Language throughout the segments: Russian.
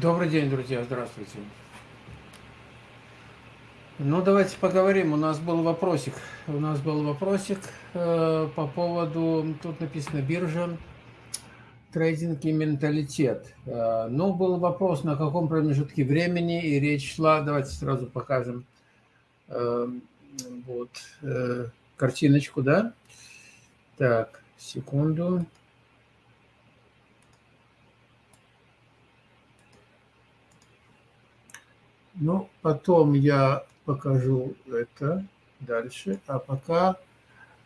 Добрый день, друзья, здравствуйте. Ну, давайте поговорим. У нас был вопросик. У нас был вопросик э, по поводу, тут написано биржа, трейдинг и менталитет. Э, ну, был вопрос, на каком промежутке времени, и речь шла, давайте сразу покажем э, вот э, картиночку, да? Так, секунду. Ну, потом я покажу это дальше. А пока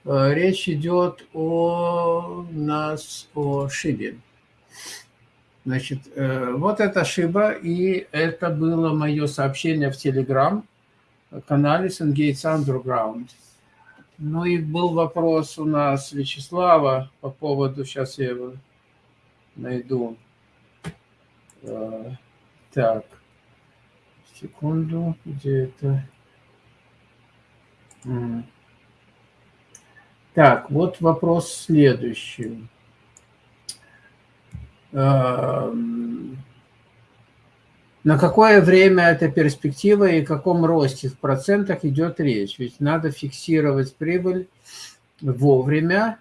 э, речь идет о нас, о шибе. Значит, э, вот эта шиба, и это было мое сообщение в Телеграм-канале Сенгейтс Underground. Ну и был вопрос у нас Вячеслава по поводу, сейчас я его найду. Э, так. Секунду, где это? Так, вот вопрос следующий. Эм, на какое время эта перспектива и о каком росте в процентах идет речь? Ведь надо фиксировать прибыль вовремя,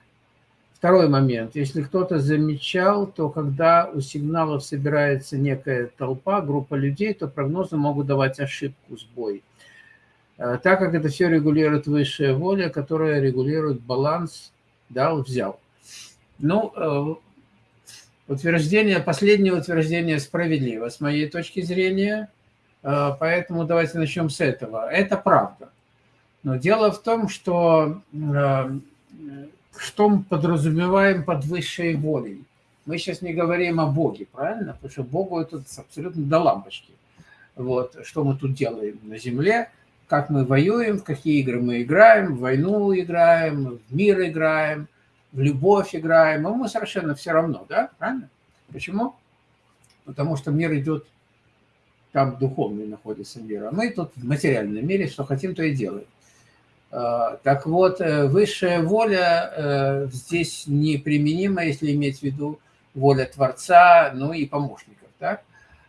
Второй момент. Если кто-то замечал, то когда у сигналов собирается некая толпа, группа людей, то прогнозы могут давать ошибку, сбой. Э, так как это все регулирует высшая воля, которая регулирует баланс дал-взял. Ну, э, утверждение, последнее утверждение справедливо с моей точки зрения, э, поэтому давайте начнем с этого. Это правда. Но дело в том, что что мы подразумеваем под высшей волей. Мы сейчас не говорим о Боге, правильно? Потому что Богу это абсолютно до лампочки. Вот, что мы тут делаем на земле, как мы воюем, в какие игры мы играем, в войну играем, в мир играем, в любовь играем. Ему совершенно все равно, да? Правильно? Почему? Потому что мир идет, там духовный находится мир, а мы тут в материальном мире, что хотим, то и делаем. А, так вот, э, высшая воля э, здесь неприменима, если иметь в виду воля Творца, ну и помощников. Так?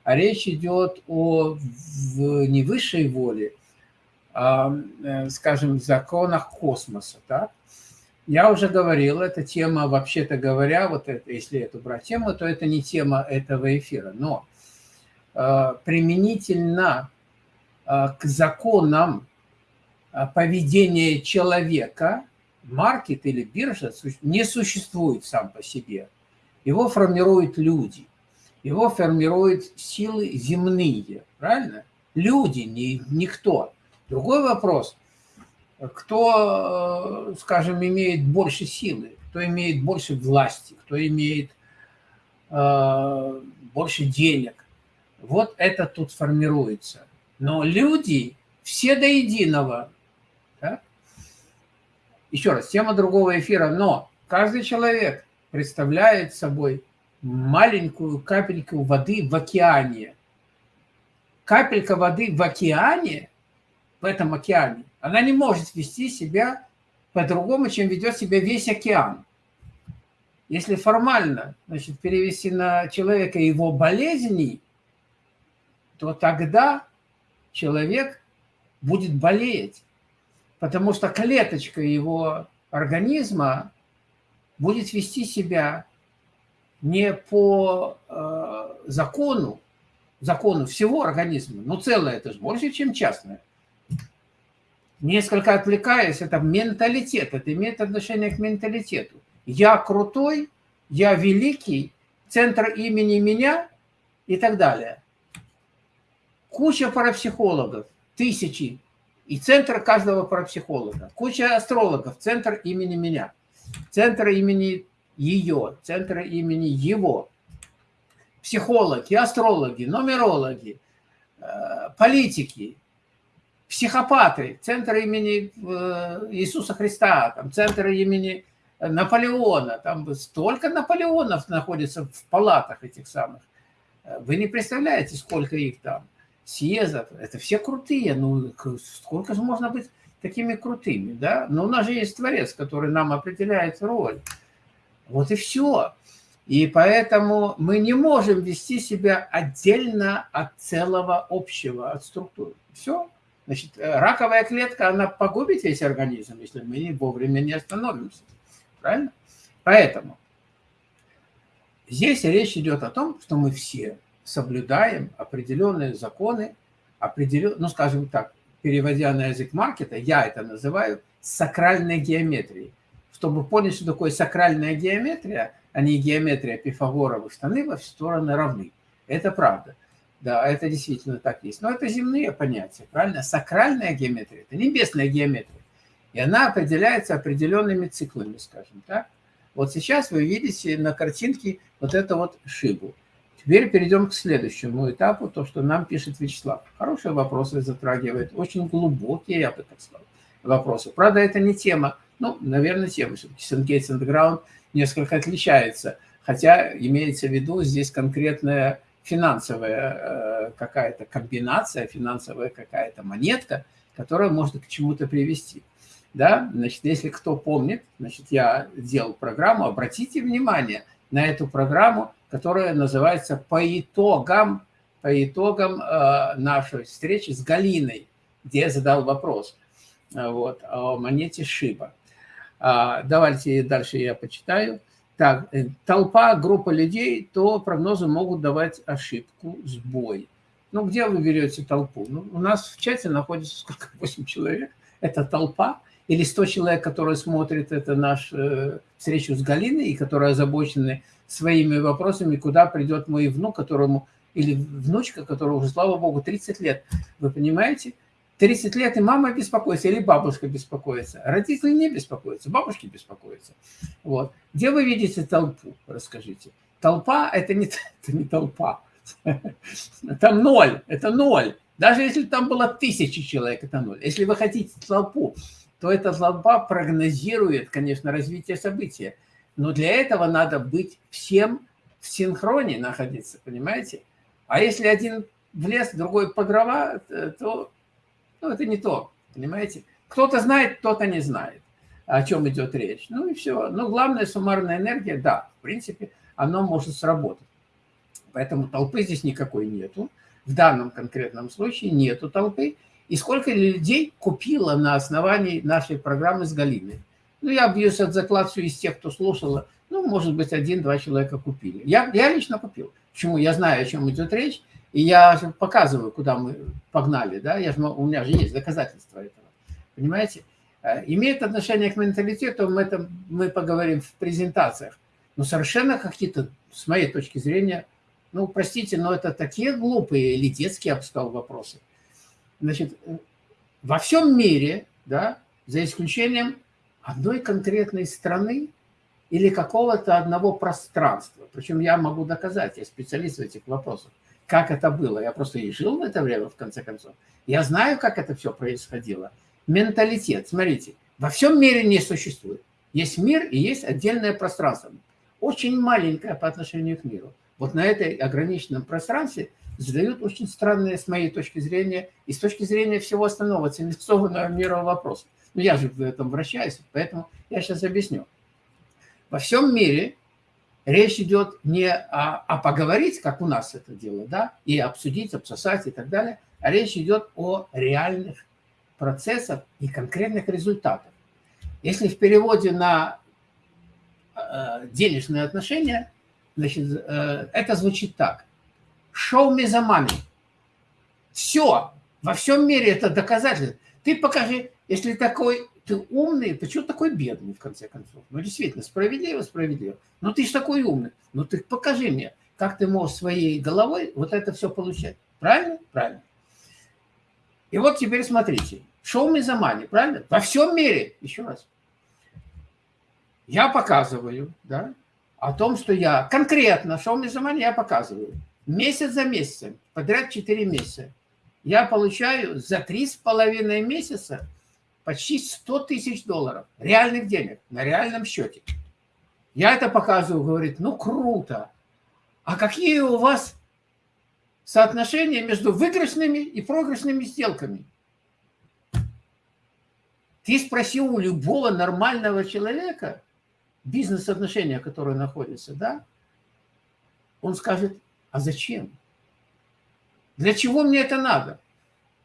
А речь идет о не высшей воле, а, э, скажем, законах космоса. Так? Я уже говорил, эта тема, вообще-то говоря, вот это, если эту брать тему, то это не тема этого эфира. Но применительно к законам а, поведение человека, маркет или биржа не существует сам по себе. Его формируют люди, его формируют силы земные, правильно? Люди, не, никто. Другой вопрос, кто, скажем, имеет больше силы, кто имеет больше власти, кто имеет э, больше денег. Вот это тут формируется. Но люди все до единого еще раз, тема другого эфира, но каждый человек представляет собой маленькую капельку воды в океане. Капелька воды в океане, в этом океане, она не может вести себя по-другому, чем ведет себя весь океан. Если формально значит, перевести на человека его болезни, то тогда человек будет болеть потому что клеточка его организма будет вести себя не по э, закону, закону всего организма, но целое это же больше, чем частное. Несколько отвлекаясь, это менталитет, это имеет отношение к менталитету. Я крутой, я великий, центр имени меня и так далее. Куча парапсихологов, тысячи и центр каждого парапсихолога. Куча астрологов, центр имени меня, центр имени ее, центр имени его. Психологи, астрологи, нумерологи, э, политики, психопаты, центр имени э, Иисуса Христа, там, центр имени Наполеона, там столько Наполеонов находится в палатах этих самых. Э, вы не представляете, сколько их там съездов, это все крутые, ну сколько же можно быть такими крутыми, да? Но у нас же есть Творец, который нам определяет роль. Вот и все. И поэтому мы не можем вести себя отдельно от целого общего, от структуры. Все. Значит, э, раковая клетка, она погубит весь организм, если мы не вовремя не остановимся. Правильно? Поэтому здесь речь идет о том, что мы все соблюдаем определенные законы, определен... ну, скажем так, переводя на язык маркета, я это называю сакральной геометрией. Чтобы понять, что такое сакральная геометрия, а не геометрия Пифагоровых штаны во все стороны равны. Это правда. Да, это действительно так есть. Но это земные понятия, правильно? Сакральная геометрия – это небесная геометрия. И она определяется определенными циклами, скажем так. Вот сейчас вы видите на картинке вот эту вот шибу. Теперь перейдем к следующему этапу, то, что нам пишет Вячеслав. Хорошие вопросы затрагивает, очень глубокие, я бы так сказал, вопросы. Правда, это не тема, ну, наверное, тема. Все-таки Сенгейтс Underground несколько отличается, хотя имеется в виду здесь конкретная финансовая э, какая-то комбинация, финансовая какая-то монетка, которая может к чему-то привести. Да, значит, если кто помнит, значит, я делал программу, обратите внимание на эту программу, которая называется «По итогам, по итогам э, нашей встречи с Галиной», где я задал вопрос э, вот, о монете Шиба. А, давайте дальше я почитаю. Так, э, толпа, группа людей, то прогнозы могут давать ошибку, сбой. Ну, где вы берете толпу? Ну, у нас в чате находится сколько? 8 человек. Это толпа. Или 100 человек, которые смотрят это наш э, встречу с Галиной и которые озабочены своими вопросами, куда придет мой внук, которому, или внучка, которому уже, слава богу, 30 лет. Вы понимаете? 30 лет и мама беспокоится, или бабушка беспокоится. Родители не беспокоятся, бабушки беспокоятся. Вот. Где вы видите толпу, расскажите? Толпа – это не, это не толпа. Там ноль, это ноль. Даже если там было тысячи человек, это ноль. Если вы хотите толпу, то эта толпа прогнозирует, конечно, развитие события. Но для этого надо быть всем в синхроне находиться, понимаете? А если один в лес, другой по дрова, то ну, это не то, понимаете? Кто-то знает, кто-то не знает, о чем идет речь. Ну и все. Но главная суммарная энергия, да, в принципе, оно может сработать. Поэтому толпы здесь никакой нету. В данном конкретном случае нету толпы. И сколько людей купило на основании нашей программы с Галиной? Ну, я бьюсь от заклад из тех, кто слушал. Ну, может быть, один-два человека купили. Я, я лично купил. Почему? Я знаю, о чем идет речь. И я показываю, куда мы погнали, да, я же, у меня же есть доказательства этого, понимаете? Э, имеет отношение к менталитету, мы, это, мы поговорим в презентациях, но совершенно какие-то, с моей точки зрения, ну, простите, но это такие глупые или детские, я бы сказал, вопросы. Значит, во всем мире, да, за исключением одной конкретной страны или какого-то одного пространства, причем я могу доказать, я специалист в этих вопросах, как это было. Я просто и жил в это время, в конце концов. Я знаю, как это все происходило. Менталитет, смотрите, во всем мире не существует. Есть мир и есть отдельное пространство. Очень маленькое по отношению к миру. Вот на этой ограниченном пространстве задают очень странные, с моей точки зрения, и с точки зрения всего остального цивилизованного мира вопросы. Ну, я же в этом вращаюсь, поэтому я сейчас объясню. Во всем мире речь идет не о, о поговорить, как у нас это дело, да, и обсудить, обсосать и так далее, а речь идет о реальных процессах и конкретных результатах. Если в переводе на э, денежные отношения, значит, э, это звучит так. Show me the money. Все. Во всем мире это доказательство. Ты покажи, если такой ты умный, почему такой бедный, в конце концов? Ну, действительно, справедливо, справедливо. Ну, ты же такой умный. Ну, ты покажи мне, как ты можешь своей головой вот это все получать. Правильно? Правильно. И вот теперь смотрите. Шоу money, правильно? Во всем мире, еще раз. Я показываю, да, о том, что я конкретно, шоу money я показываю. Месяц за месяцем, подряд 4 месяца. Я получаю за три с половиной месяца почти 100 тысяч долларов реальных денег на реальном счете. Я это показываю, говорит, ну круто. А какие у вас соотношения между выигрышными и проигрышными сделками? Ты спросил у любого нормального человека, бизнес-отношения, которые находятся, да, он скажет, а зачем? Для чего мне это надо?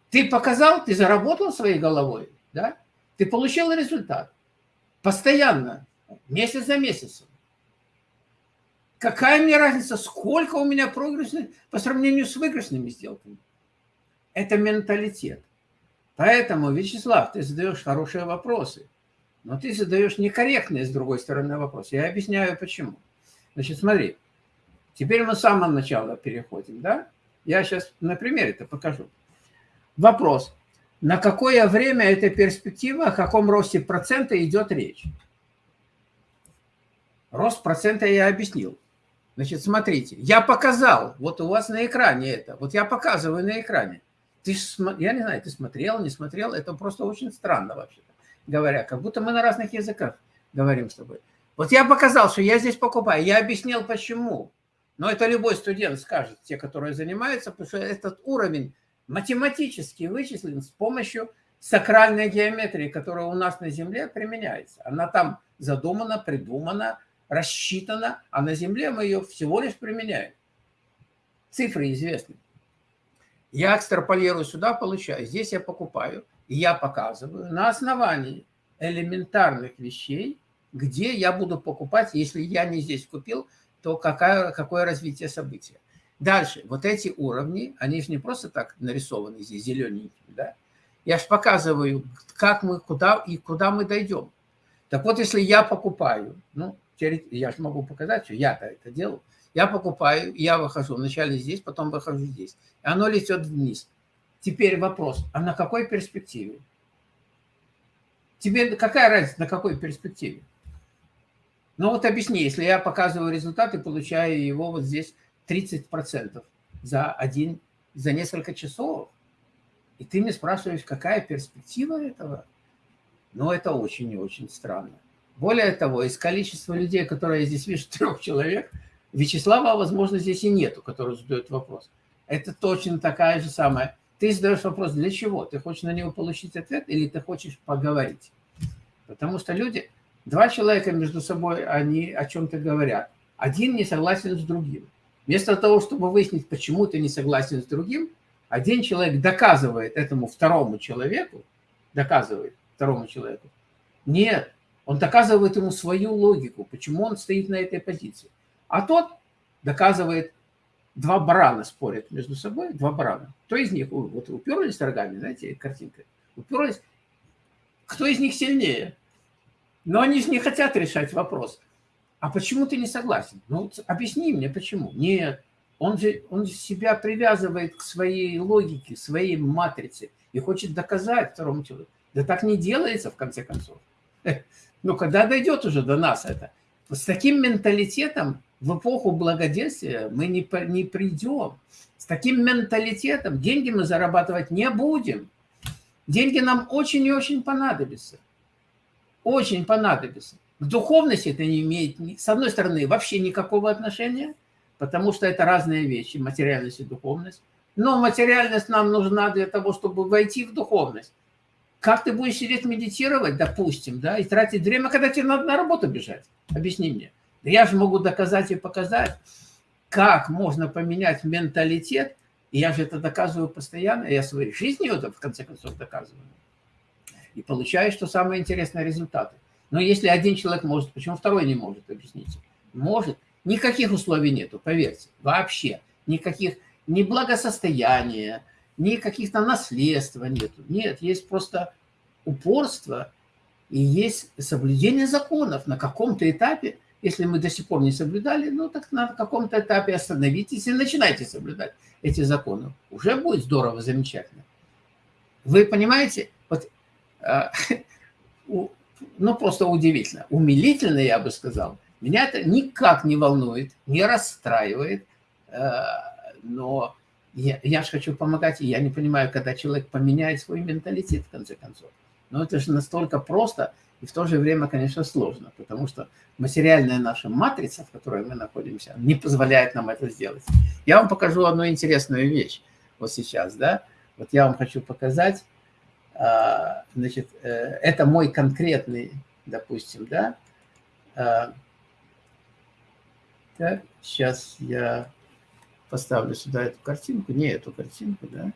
Ты показал, ты заработал своей головой, да? Ты получил результат. Постоянно, месяц за месяцем. Какая мне разница, сколько у меня прогрессных по сравнению с выигрышными сделками? Это менталитет. Поэтому, Вячеслав, ты задаешь хорошие вопросы, но ты задаешь некорректные, с другой стороны, вопросы. Я объясняю, почему. Значит, смотри, теперь мы с самого начала переходим, да? Я сейчас на примере это покажу. Вопрос. На какое время эта перспектива, о каком росте процента идет речь? Рост процента я объяснил. Значит, смотрите, я показал, вот у вас на экране это, вот я показываю на экране. Ты, я не знаю, ты смотрел, не смотрел, это просто очень странно вообще-то, говоря, как будто мы на разных языках говорим с тобой. Вот я показал, что я здесь покупаю, я объяснил почему. Но это любой студент скажет, те, которые занимаются, потому что этот уровень математически вычислен с помощью сакральной геометрии, которая у нас на Земле применяется. Она там задумана, придумана, рассчитана, а на Земле мы ее всего лишь применяем. Цифры известны. Я экстраполирую сюда, получаю. Здесь я покупаю, и я показываю на основании элементарных вещей, где я буду покупать, если я не здесь купил, то какая, какое развитие события. Дальше, вот эти уровни, они же не просто так нарисованы здесь зелененькими, да? Я же показываю, как мы, куда и куда мы дойдем. Так вот, если я покупаю, ну, я же могу показать, что я-то это делаю, я покупаю, я выхожу вначале здесь, потом выхожу здесь. И оно летит вниз. Теперь вопрос, а на какой перспективе? Тебе какая разница, на какой перспективе? Ну вот объясни, если я показываю результат и получаю его вот здесь 30% за один, за несколько часов, и ты мне спрашиваешь, какая перспектива этого? Ну, это очень и очень странно. Более того, из количества людей, которые я здесь вижу, трех человек, Вячеслава, возможно, здесь и нету, который задает вопрос. Это точно такая же самая. Ты задаешь вопрос, для чего? Ты хочешь на него получить ответ или ты хочешь поговорить? Потому что люди, два человека между собой, они о чем-то говорят. Один не согласен с другим. Вместо того, чтобы выяснить, почему ты не согласен с другим, один человек доказывает этому второму человеку, доказывает второму человеку, нет, он доказывает ему свою логику, почему он стоит на этой позиции. А тот доказывает, два барана спорят между собой, два барана. Кто из них, вот уперлись рогами, знаете, картинка, уперлись, кто из них сильнее? Но они же не хотят решать вопрос. А почему ты не согласен? Ну, объясни мне, почему. Нет, он же он себя привязывает к своей логике, своей матрице и хочет доказать второму человеку. Да так не делается, в конце концов. Ну, когда дойдет уже до нас это? С таким менталитетом в эпоху благоденствия мы не, не придем. С таким менталитетом деньги мы зарабатывать не будем. Деньги нам очень и очень понадобятся. Очень понадобятся. К духовности это не имеет, с одной стороны, вообще никакого отношения, потому что это разные вещи, материальность и духовность. Но материальность нам нужна для того, чтобы войти в духовность. Как ты будешь сидеть медитировать, допустим, да, и тратить время, когда тебе надо на работу бежать? Объясни мне. Я же могу доказать и показать, как можно поменять менталитет, и я же это доказываю постоянно, я своей жизнью это в конце концов доказываю. И получаю, что самые интересные результаты. Но если один человек может, почему второй не может, объясните? Может. Никаких условий нету, поверьте, вообще. Никаких, ни благосостояния, ни каких-то наследства нету. Нет, есть просто упорство и есть соблюдение законов. На каком-то этапе, если мы до сих пор не соблюдали, ну так на каком-то этапе остановитесь и начинайте соблюдать эти законы. Уже будет здорово, замечательно. Вы понимаете, вот, э, ну просто удивительно, умилительно, я бы сказал. Меня это никак не волнует, не расстраивает, э, но я, я же хочу помогать, и я не понимаю, когда человек поменяет свой менталитет, в конце концов. Но это же настолько просто и в то же время, конечно, сложно, потому что материальная наша матрица, в которой мы находимся, не позволяет нам это сделать. Я вам покажу одну интересную вещь вот сейчас, да. Вот я вам хочу показать, значит, э, это мой конкретный, допустим, да, а, Так, сейчас я поставлю сюда эту картинку, не эту картинку, да,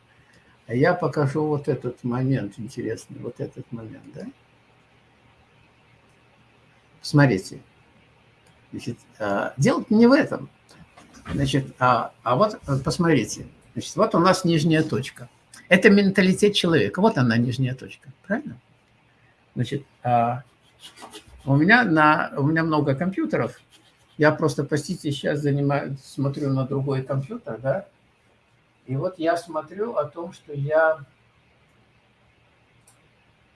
а я покажу вот этот момент интересный, вот этот момент, да. Смотрите, значит, а, дело не в этом, значит, а, а вот посмотрите, значит, вот у нас нижняя точка. Это менталитет человека, вот она нижняя точка, правильно? Значит, а, у меня на у меня много компьютеров, я просто, простите, сейчас занимаю, смотрю на другой компьютер, да, и вот я смотрю о том, что я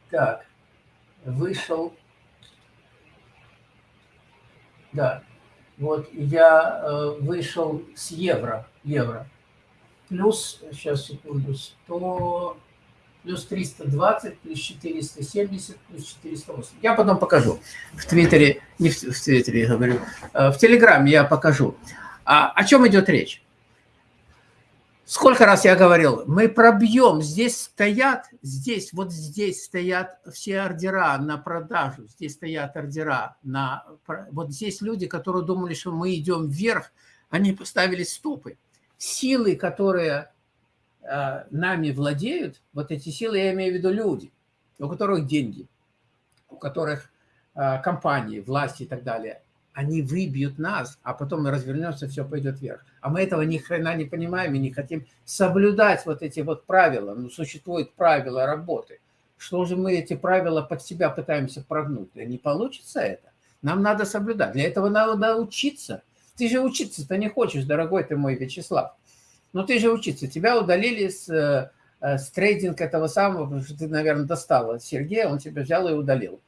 так вышел, да, вот я э, вышел с евро, евро, плюс, сейчас секунду, 100, плюс 320, плюс 470, плюс 408. Я потом покажу. В Твиттере, не в, в Твиттере я говорю, э, в Телеграме я покажу. А, о чем идет речь? Сколько раз я говорил, мы пробьем, здесь стоят, здесь, вот здесь стоят все ордера на продажу, здесь стоят ордера на... Вот здесь люди, которые думали, что мы идем вверх, они поставили стопы. Силы, которые Э, нами владеют, вот эти силы, я имею в виду люди, у которых деньги, у которых э, компании, власти и так далее, они выбьют нас, а потом мы развернемся, все пойдет вверх. А мы этого ни хрена не понимаем и не хотим соблюдать вот эти вот правила. Ну, существуют правила работы. Что же мы эти правила под себя пытаемся прогнуть? Да не получится это. Нам надо соблюдать. Для этого надо учиться. Ты же учиться-то не хочешь, дорогой ты мой Вячеслав. Ну, ты же учиться. Тебя удалили с, э, с трейдинг этого самого, потому что ты, наверное, достал Сергея, он тебя взял и удалил.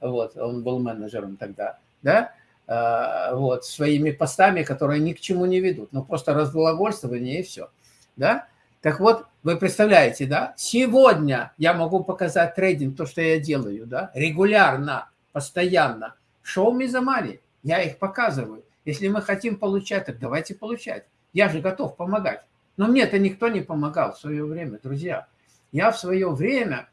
Вот, он был менеджером тогда, да? А, вот, своими постами, которые ни к чему не ведут. Ну, просто разглагольствование и все, да? Так вот, вы представляете, да? Сегодня я могу показать трейдинг, то, что я делаю, да? Регулярно, постоянно. Шоу Мизамари, я их показываю. Если мы хотим получать, так давайте получать. Я же готов помогать. Но мне это никто не помогал в свое время, друзья. Я в свое время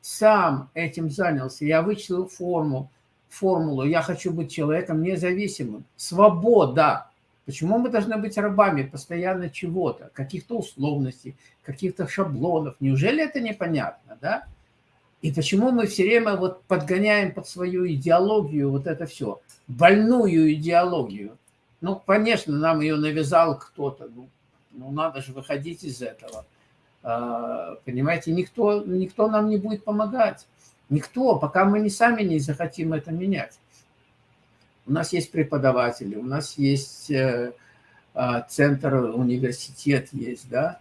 сам этим занялся. Я вычислил форму, формулу. Я хочу быть человеком независимым. Свобода. Почему мы должны быть рабами постоянно чего-то, каких-то условностей, каких-то шаблонов? Неужели это непонятно, да? И почему мы все время вот подгоняем под свою идеологию вот это все, больную идеологию? Ну, конечно, нам ее навязал кто-то. Ну, ну, надо же выходить из этого. А, понимаете, никто, никто нам не будет помогать. Никто, пока мы не сами не захотим это менять. У нас есть преподаватели, у нас есть э, а, центр, университет есть, да.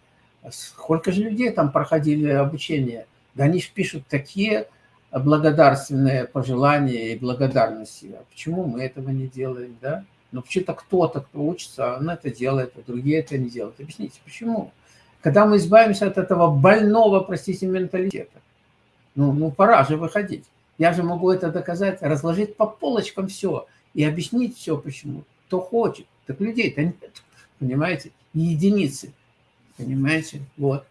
Сколько же людей там проходили обучение? Да они же пишут такие благодарственные пожелания и благодарности. А почему мы этого не делаем, да? Но почему-то кто-то, кто учится, он это делает, а другие это не делают. Объясните, почему? Когда мы избавимся от этого больного, простите, менталитета, ну, ну пора же выходить. Я же могу это доказать, разложить по полочкам все и объяснить все, почему. Кто хочет. Так людей-то нет, понимаете? Единицы, понимаете? Вот.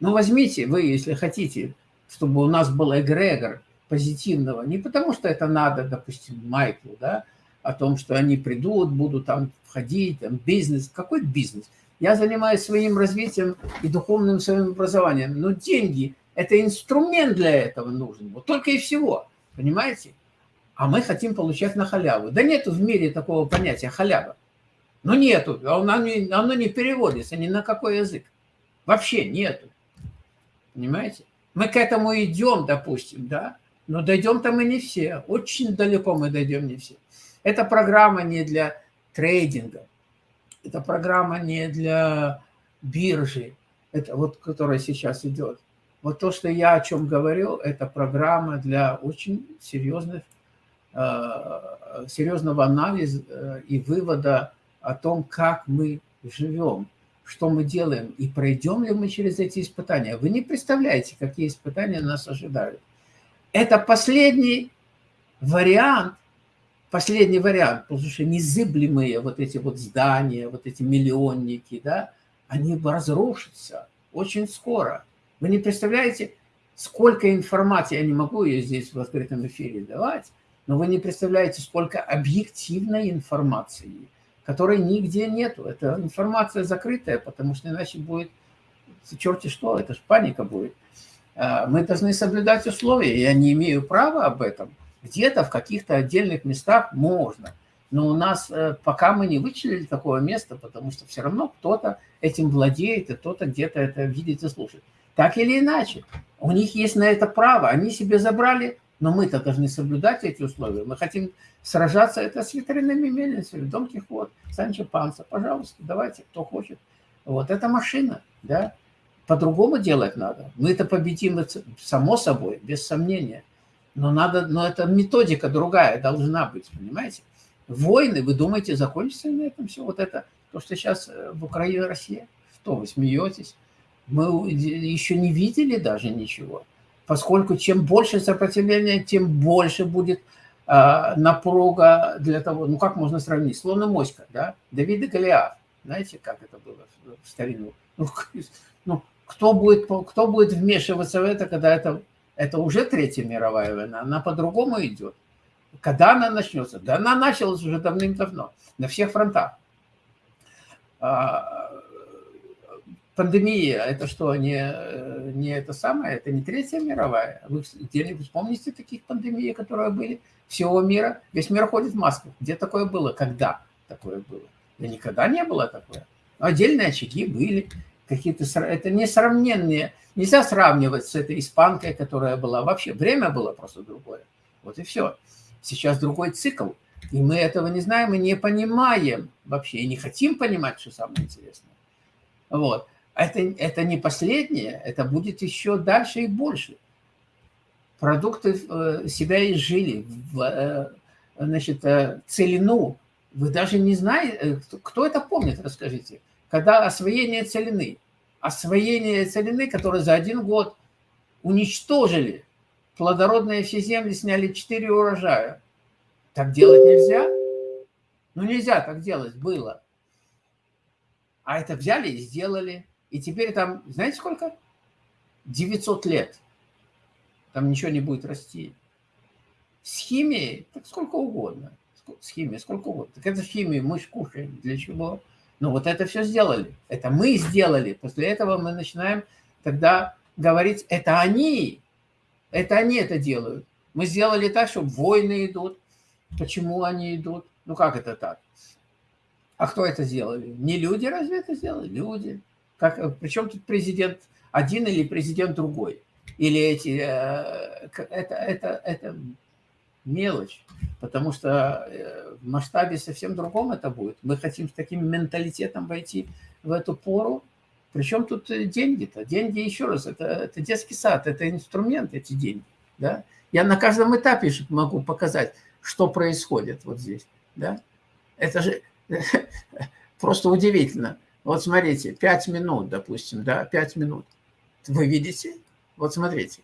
Ну, возьмите вы, если хотите, чтобы у нас был эгрегор позитивного, не потому что это надо, допустим, Майклу, да, о том, что они придут, будут там входить, там бизнес. Какой бизнес? Я занимаюсь своим развитием и духовным своим образованием. Но деньги – это инструмент для этого нужен. Вот только и всего. Понимаете? А мы хотим получать на халяву. Да нету в мире такого понятия халява. Ну нету. Оно не, оно не переводится ни на какой язык. Вообще нету. Понимаете? Мы к этому идем, допустим, да? Но дойдем-то мы не все. Очень далеко мы дойдем не все. Эта программа не для трейдинга, это программа не для биржи, это вот, которая сейчас идет. Вот то, что я о чем говорил, это программа для очень серьезных, э, серьезного анализа э, и вывода о том, как мы живем, что мы делаем и пройдем ли мы через эти испытания. Вы не представляете, какие испытания нас ожидают. Это последний вариант последний вариант, потому что незыблемые вот эти вот здания, вот эти миллионники, да, они разрушатся очень скоро. Вы не представляете, сколько информации, я не могу ее здесь в открытом эфире давать, но вы не представляете, сколько объективной информации, которой нигде нету. Это информация закрытая, потому что иначе будет черти что, это же паника будет. А, мы должны соблюдать условия, я не имею права об этом. Где-то в каких-то отдельных местах можно, но у нас э, пока мы не вычислили такого места, потому что все равно кто-то этим владеет, и кто-то где-то это видит и слушает. Так или иначе, у них есть на это право, они себе забрали, но мы-то должны соблюдать эти условия. Мы хотим сражаться это с ветряными мельницами, Дон Кихот, Санчо Панса, пожалуйста, давайте, кто хочет. Вот это машина, да, по-другому делать надо. Мы это победим, само собой, без сомнения. Но, надо, но это методика другая должна быть, понимаете? Войны, вы думаете, закончатся на этом все? Вот это, то, что сейчас э, в Украине, Россия? Что, вы смеетесь? Мы еще не видели даже ничего. Поскольку чем больше сопротивления, тем больше будет э, напруга для того, ну как можно сравнить, словно моська, да? Давид и Голиаф. Знаете, как это было в старину? Ну, ну кто будет, кто будет вмешиваться в это, когда это, это уже Третья мировая война, она по-другому идет. Когда она начнется? Да она началась уже давным-давно, на всех фронтах. А, пандемия, это что, не, не это самое, это не Третья мировая? Вы где-нибудь помните таких пандемий, которые были всего мира? Весь мир ходит в масках. Где такое было? Когда такое было? Да никогда не было такое. Отдельные очаги были, какие-то, это несравненные, нельзя сравнивать с этой испанкой, которая была. Вообще время было просто другое. Вот и все. Сейчас другой цикл. И мы этого не знаем и не понимаем вообще, и не хотим понимать, что самое интересное. Вот. Это, это не последнее, это будет еще дальше и больше. Продукты э, себя изжили, э, значит, э, целину. Вы даже не знаете, кто это помнит, расскажите когда освоение целины, освоение целины, которые за один год уничтожили плодородные все земли, сняли 4 урожая. Так делать нельзя? Ну, нельзя так делать, было. А это взяли и сделали. И теперь там, знаете сколько? 900 лет. Там ничего не будет расти. С химией, так сколько угодно. С химией, сколько угодно. Так это химия мы же кушаем. Для чего? Ну вот это все сделали. Это мы сделали. После этого мы начинаем тогда говорить, это они, это они это делают. Мы сделали так, чтобы войны идут. Почему они идут? Ну как это так? А кто это сделали? Не люди разве это сделали? Люди. Как, причем тут президент один или президент другой? Или эти... Э, это, это, это мелочь, потому что э, в масштабе совсем другом это будет. Мы хотим с таким менталитетом войти в эту пору. Причем тут э, деньги-то? Деньги, еще раз, это, это детский сад, это инструмент, эти деньги. Да? Я на каждом этапе могу показать, что происходит вот здесь. Да? Это же просто удивительно. Вот смотрите, 5 минут, допустим, да, 5 минут. Вы видите? Вот смотрите.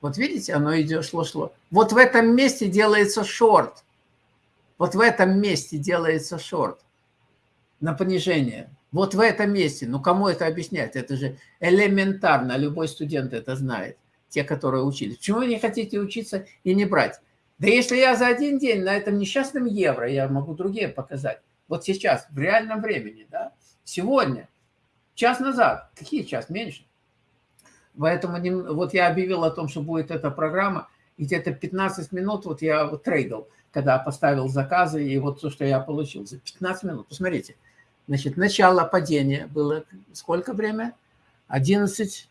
Вот видите, оно идет, шло-шло. Вот в этом месте делается шорт. Вот в этом месте делается шорт на понижение. Вот в этом месте. Ну, кому это объяснять? Это же элементарно. Любой студент это знает. Те, которые учились. Почему вы не хотите учиться и не брать? Да если я за один день на этом несчастном евро, я могу другие показать. Вот сейчас, в реальном времени, да, сегодня, час назад, какие час, меньше, Поэтому вот я объявил о том, что будет эта программа, и где-то 15 минут вот я вот трейдил, когда поставил заказы, и вот то, что я получил за 15 минут. Посмотрите, значит, начало падения было сколько время? 11,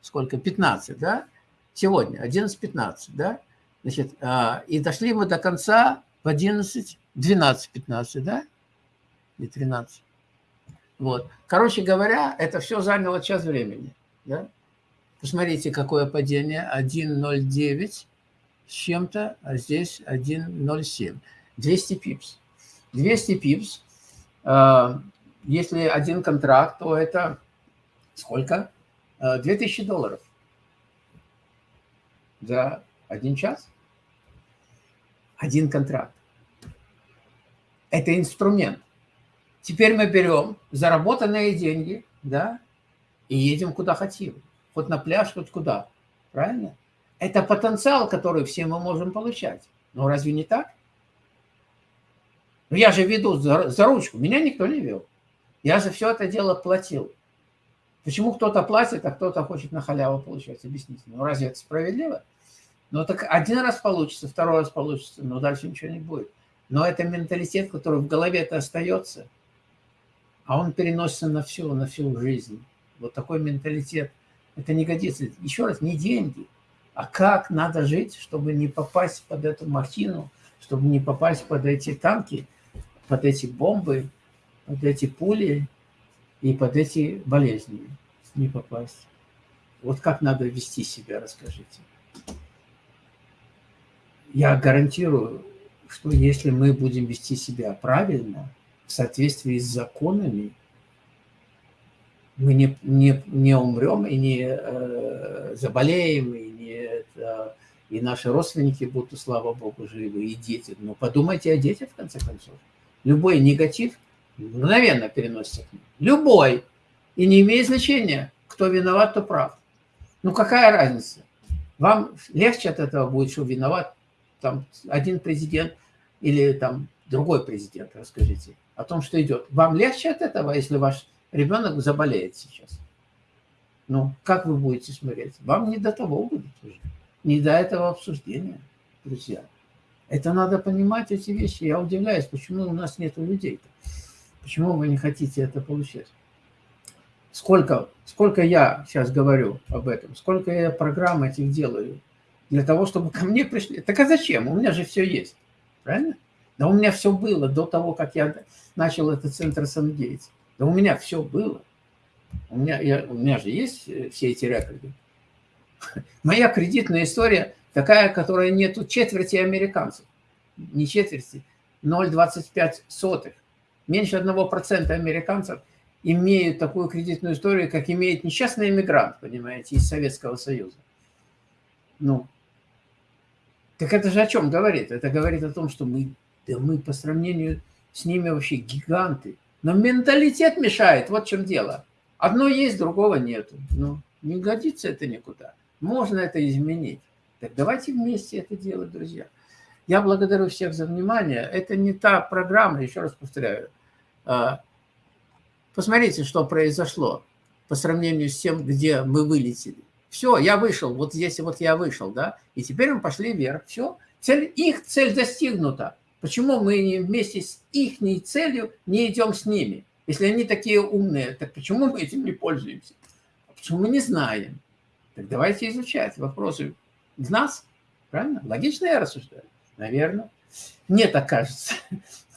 сколько? 15, да? Сегодня 11-15, да? Значит, а, и дошли мы до конца в 11, 12-15, да? И 13. Вот. Короче говоря, это все заняло час времени, да? Посмотрите, какое падение. 1,09 с чем-то, а здесь 1,07. 200 пипс. 200 пипс. А, если один контракт, то это сколько? 2000 а, долларов за один час. Один контракт. Это инструмент. Теперь мы берем заработанные деньги, да, и едем куда хотим хоть на пляж, хоть куда. Правильно? Это потенциал, который все мы можем получать. Но разве не так? Но я же веду за, за ручку, меня никто не вел. Я за все это дело платил. Почему кто-то платит, а кто-то хочет на халяву получать? Объясните. Ну разве это справедливо? Ну так один раз получится, второй раз получится, но дальше ничего не будет. Но это менталитет, который в голове-то остается, а он переносится на всю, на всю жизнь. Вот такой менталитет. Это не годится. Еще раз, не деньги, а как надо жить, чтобы не попасть под эту махину, чтобы не попасть под эти танки, под эти бомбы, под эти пули и под эти болезни не попасть. Вот как надо вести себя, расскажите. Я гарантирую, что если мы будем вести себя правильно, в соответствии с законами, мы не, не, не умрем и не э, заболеем, и, не, это, и наши родственники будут, слава Богу, живы, и дети. Но подумайте о детях, в конце концов. Любой негатив мгновенно переносится к ним. Любой. И не имеет значения, кто виноват, кто прав. Ну какая разница? Вам легче от этого будет, что виноват там один президент или там другой президент, расскажите, о том, что идет. Вам легче от этого, если ваш ребенок заболеет сейчас? Ну, как вы будете смотреть? Вам не до того будет уже, не до этого обсуждения, друзья. Это надо понимать, эти вещи. Я удивляюсь, почему у нас нет людей-то. Почему вы не хотите это получать? Сколько, сколько я сейчас говорю об этом, сколько я программ этих делаю, для того, чтобы ко мне пришли. Так а зачем? У меня же все есть. Правильно? Да у меня все было до того, как я начал этот центр самодеятельности. Да у меня все было. У меня, я, у меня же есть э, все эти рекорды. Моя кредитная история такая, которая нету четверти американцев. Не четверти, 0,25 Меньше 1% американцев имеют такую кредитную историю, как имеет несчастный иммигрант, понимаете, из Советского Союза. Ну, так это же о чем говорит? Это говорит о том, что мы, да мы по сравнению с ними вообще гиганты. Но менталитет мешает, вот в чем дело. Одно есть, другого нету. Ну, не годится это никуда. Можно это изменить. Так давайте вместе это делать, друзья. Я благодарю всех за внимание. Это не та программа, еще раз повторяю. А, посмотрите, что произошло по сравнению с тем, где мы вылетели. Все, я вышел, вот здесь вот я вышел, да, и теперь мы пошли вверх. Все, цель, их цель достигнута. Почему мы не вместе с их целью не идем с ними? Если они такие умные, так почему мы этим не пользуемся? Почему мы не знаем? Так давайте изучать вопросы в нас. Правильно? Логично я рассуждаю? Наверное. Мне так кажется.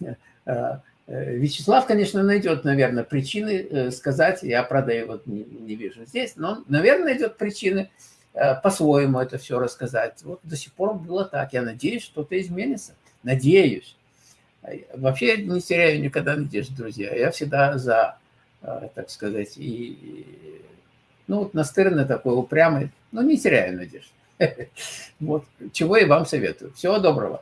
Э, э, Вячеслав, конечно, найдет, наверное, причины э, сказать, я, правда, его не, вижу здесь, но, наверное, найдет причины по-своему это все рассказать. Вот до сих пор было так. Я надеюсь, что-то изменится. Надеюсь. Вообще не теряю никогда надежды, друзья. Я всегда за, так сказать, и, ну, вот настырный такой, упрямый, но не теряю надежды. Вот, чего и вам советую. Всего доброго.